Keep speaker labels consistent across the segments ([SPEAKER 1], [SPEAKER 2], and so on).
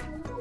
[SPEAKER 1] Thank you.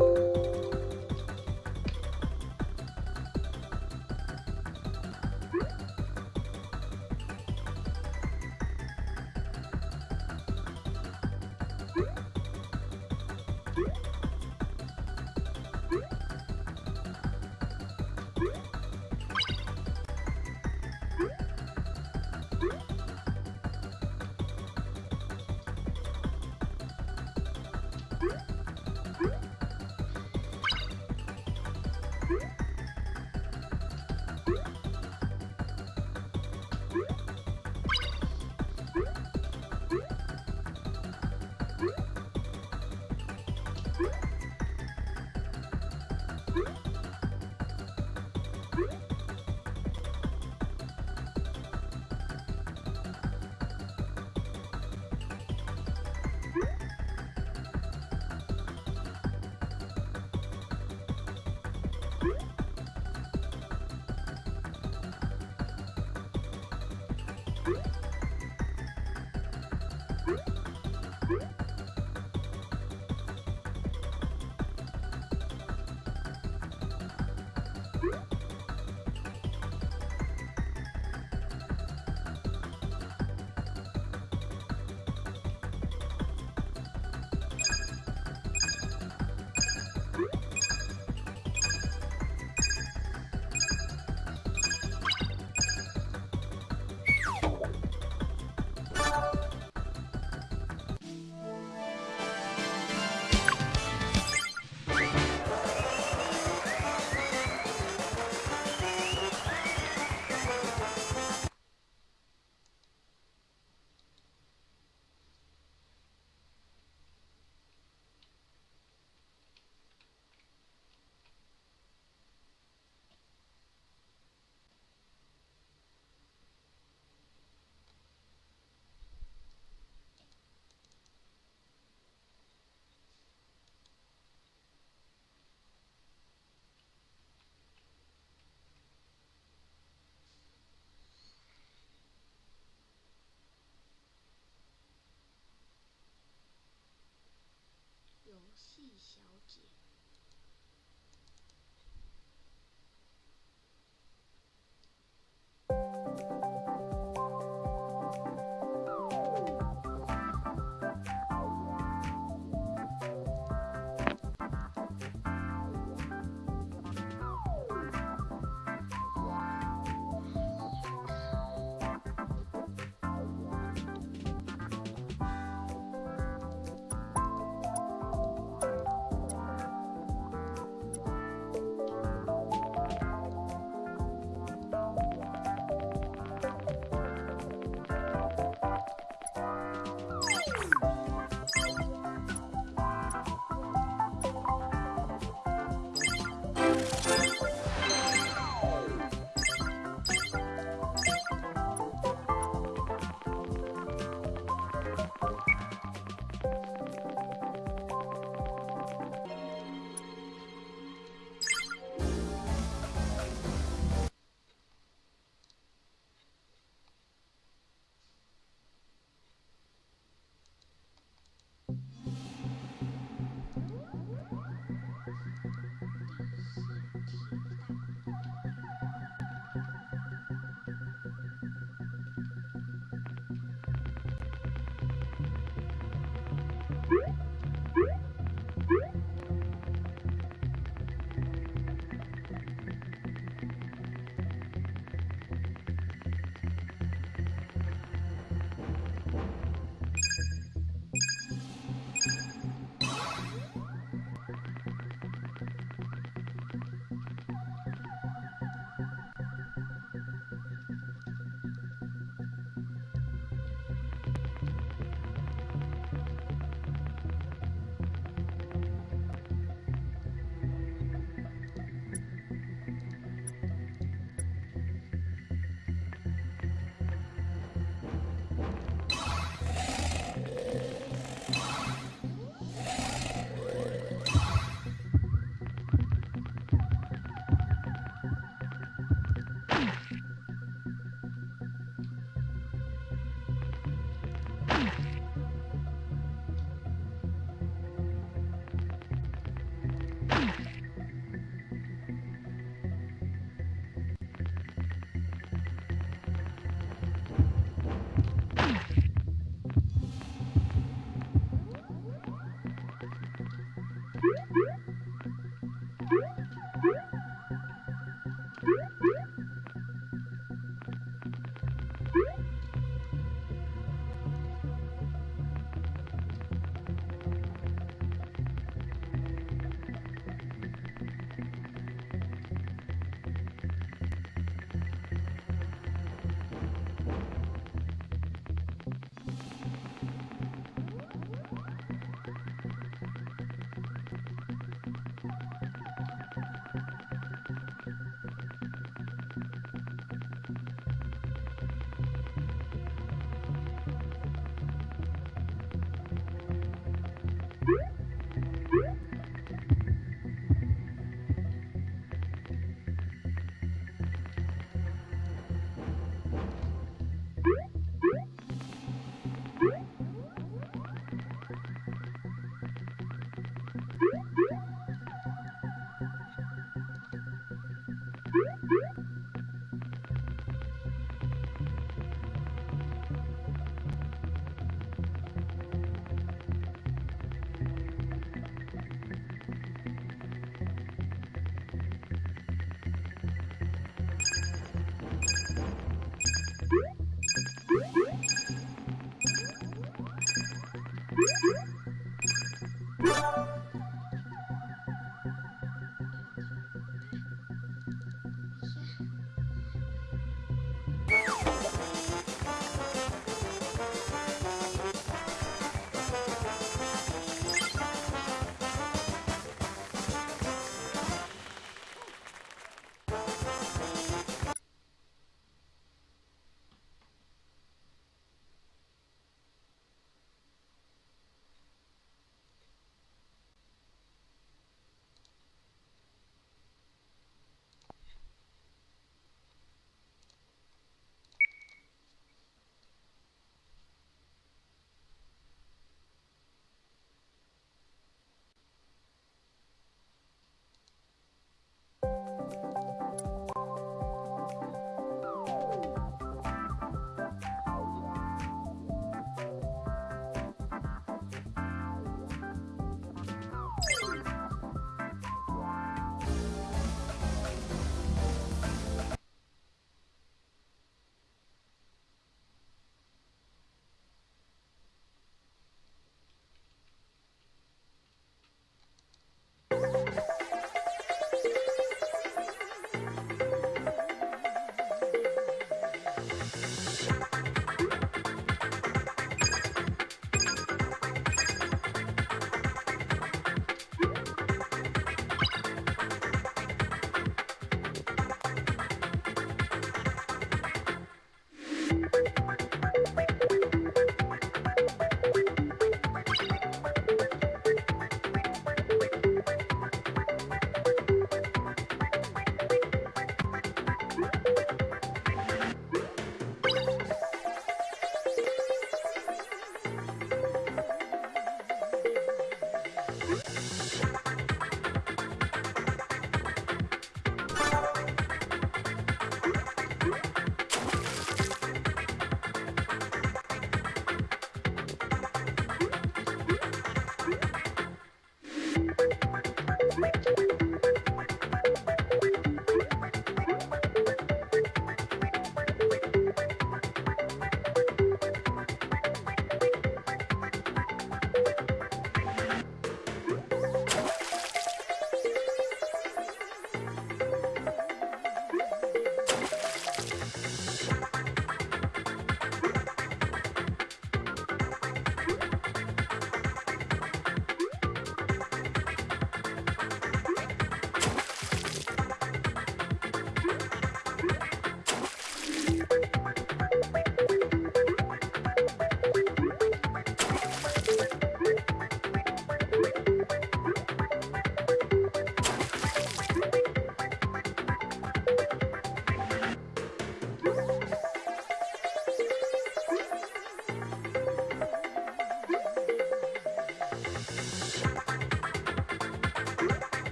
[SPEAKER 2] ん